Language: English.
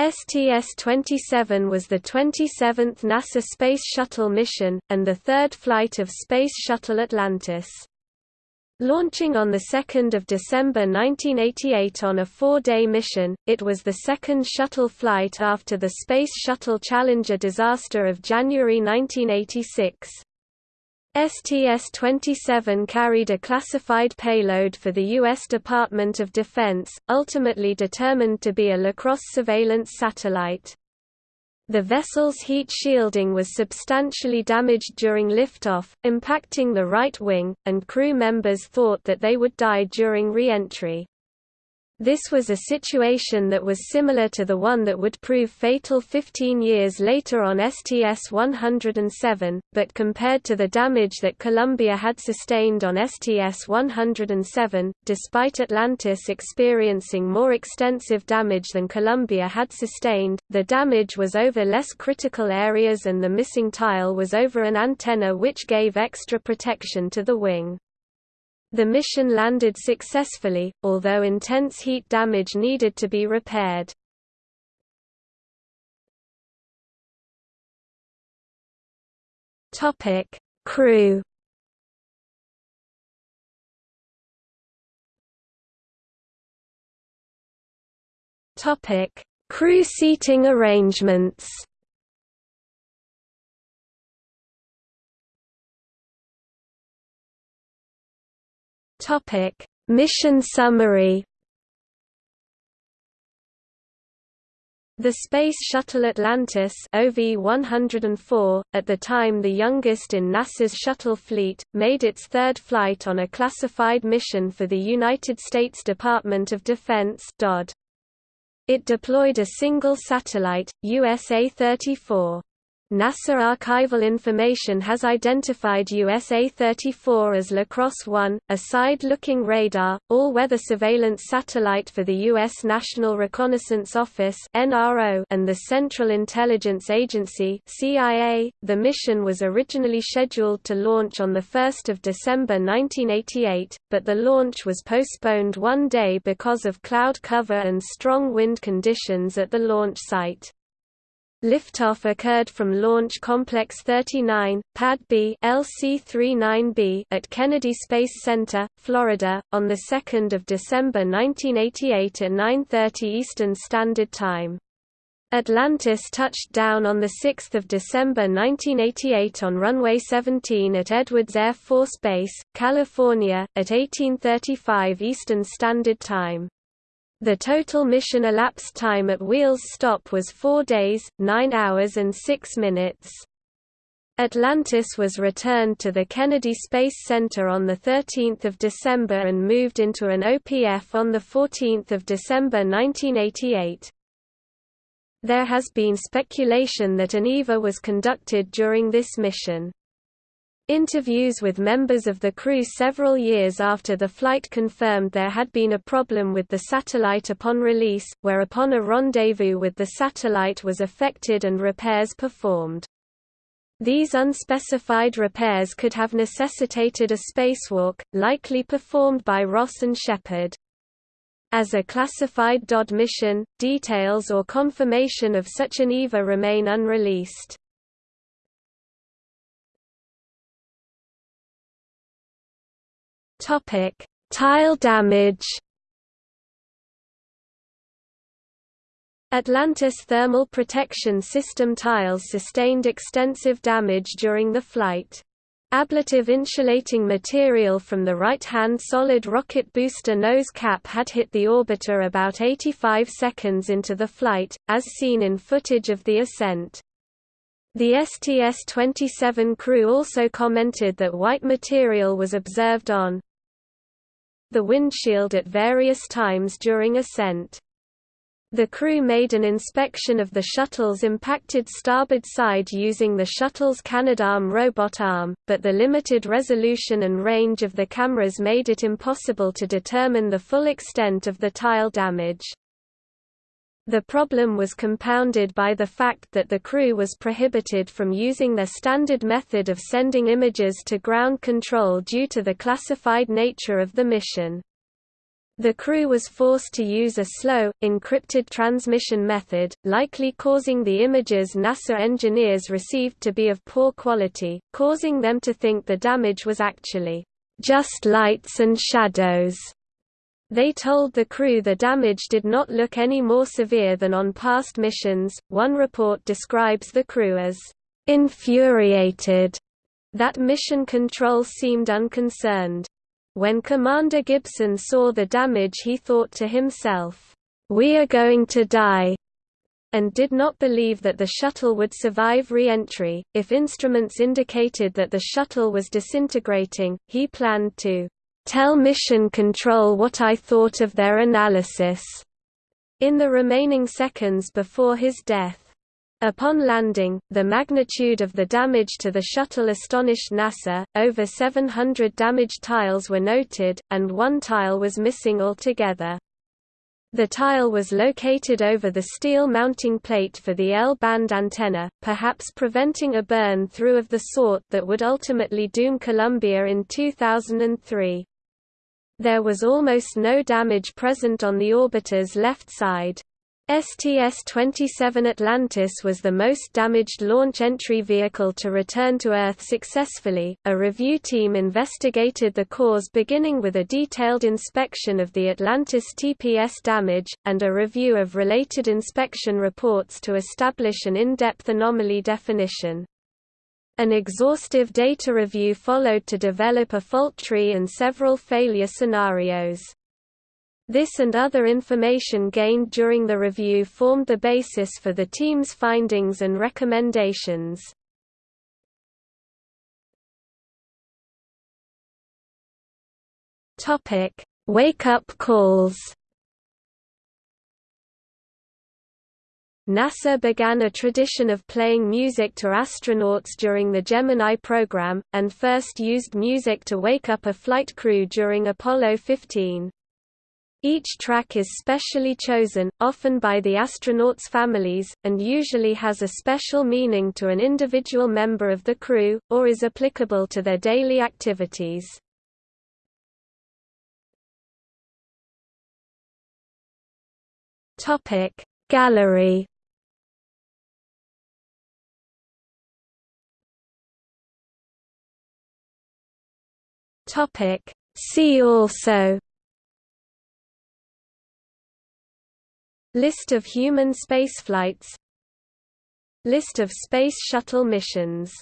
STS-27 was the 27th NASA Space Shuttle mission, and the third flight of Space Shuttle Atlantis. Launching on 2 December 1988 on a four-day mission, it was the second shuttle flight after the Space Shuttle Challenger disaster of January 1986. STS-27 carried a classified payload for the U.S. Department of Defense, ultimately determined to be a LaCrosse surveillance satellite. The vessel's heat shielding was substantially damaged during liftoff, impacting the right wing, and crew members thought that they would die during re-entry. This was a situation that was similar to the one that would prove fatal 15 years later on STS-107, but compared to the damage that Columbia had sustained on STS-107, despite Atlantis experiencing more extensive damage than Columbia had sustained, the damage was over less critical areas and the missing tile was over an antenna which gave extra protection to the wing. The mission landed successfully, although intense heat damage needed to be repaired. Topic: Crew. Topic: Crew seating arrangements. Topic: Mission summary. The Space Shuttle Atlantis OV-104, at the time the youngest in NASA's shuttle fleet, made its third flight on a classified mission for the United States Department of Defense DoD. It deployed a single satellite, USA-34. NASA archival information has identified USA-34 as LaCrosse 1, a side-looking radar, all-weather surveillance satellite for the U.S. National Reconnaissance Office and the Central Intelligence Agency. The mission was originally scheduled to launch on the 1st of December 1988, but the launch was postponed one day because of cloud cover and strong wind conditions at the launch site. Liftoff occurred from Launch Complex 39, Pad B LC-39B at Kennedy Space Center, Florida, on 2 December 1988 at 9.30 Eastern Standard Time. Atlantis touched down on 6 December 1988 on runway 17 at Edwards Air Force Base, California, at 1835 Eastern Standard Time. The total mission elapsed time at Wheels stop was 4 days, 9 hours and 6 minutes. Atlantis was returned to the Kennedy Space Center on 13 December and moved into an OPF on 14 December 1988. There has been speculation that an EVA was conducted during this mission. Interviews with members of the crew several years after the flight confirmed there had been a problem with the satellite upon release, whereupon a rendezvous with the satellite was affected and repairs performed. These unspecified repairs could have necessitated a spacewalk, likely performed by Ross and Shepherd. As a classified DoD mission, details or confirmation of such an EVA remain unreleased. Topic: Tile damage. Atlantis thermal protection system tiles sustained extensive damage during the flight. Ablative insulating material from the right-hand solid rocket booster nose cap had hit the orbiter about 85 seconds into the flight, as seen in footage of the ascent. The STS-27 crew also commented that white material was observed on the windshield at various times during ascent. The crew made an inspection of the shuttle's impacted starboard side using the shuttle's Canadarm robot arm, but the limited resolution and range of the cameras made it impossible to determine the full extent of the tile damage. The problem was compounded by the fact that the crew was prohibited from using their standard method of sending images to ground control due to the classified nature of the mission. The crew was forced to use a slow, encrypted transmission method, likely causing the images NASA engineers received to be of poor quality, causing them to think the damage was actually just lights and shadows. They told the crew the damage did not look any more severe than on past missions. One report describes the crew as infuriated that mission control seemed unconcerned. When Commander Gibson saw the damage he thought to himself, "'We are going to die' and did not believe that the shuttle would survive re-entry. If instruments indicated that the shuttle was disintegrating, he planned to "'tell Mission Control what I thought of their analysis' in the remaining seconds before his death. Upon landing, the magnitude of the damage to the shuttle astonished NASA, over 700 damaged tiles were noted, and one tile was missing altogether. The tile was located over the steel mounting plate for the L-band antenna, perhaps preventing a burn-through of the sort that would ultimately doom Columbia in 2003. There was almost no damage present on the orbiter's left side. STS-27 Atlantis was the most damaged launch entry vehicle to return to Earth successfully. A review team investigated the cause beginning with a detailed inspection of the Atlantis TPS damage, and a review of related inspection reports to establish an in-depth anomaly definition. An exhaustive data review followed to develop a fault tree and several failure scenarios. This and other information gained during the review formed the basis for the team's findings and recommendations. Wake-up calls. NASA began a tradition of playing music to astronauts during the Gemini program, and first used music to wake up a flight crew during Apollo 15. Each track is specially chosen, often by the astronauts' families, and usually has a special meaning to an individual member of the crew, or is applicable to their daily activities. Gallery See also List of human spaceflights List of Space Shuttle missions